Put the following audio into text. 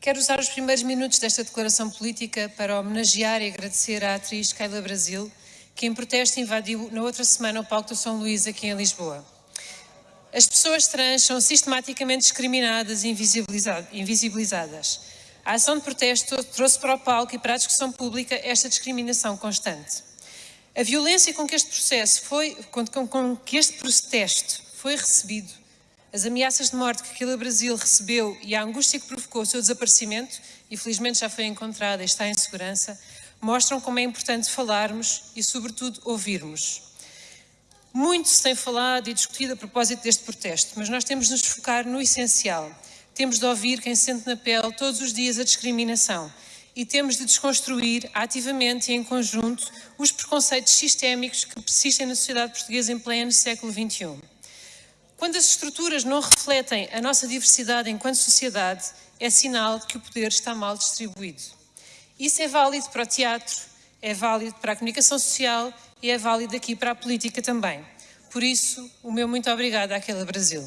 Quero usar os primeiros minutos desta declaração política para homenagear e agradecer à atriz Keila Brasil, que em protesto invadiu na outra semana o palco do São Luís aqui em Lisboa. As pessoas trans são sistematicamente discriminadas e invisibilizadas. A ação de protesto trouxe para o palco e para a discussão pública esta discriminação constante. A violência com que este processo foi, com, com, com que este protesto foi recebido as ameaças de morte que Aquila Brasil recebeu e a angústia que provocou o seu desaparecimento, e felizmente já foi encontrada e está em segurança, mostram como é importante falarmos e, sobretudo, ouvirmos. Muito se tem falado e discutido a propósito deste protesto, mas nós temos de nos focar no essencial. Temos de ouvir quem sente na pele todos os dias a discriminação e temos de desconstruir ativamente e em conjunto os preconceitos sistémicos que persistem na sociedade portuguesa em pleno século XXI. Quando as estruturas não refletem a nossa diversidade enquanto sociedade, é sinal de que o poder está mal distribuído. Isso é válido para o teatro, é válido para a comunicação social e é válido aqui para a política também. Por isso, o meu muito obrigado àquela Brasil.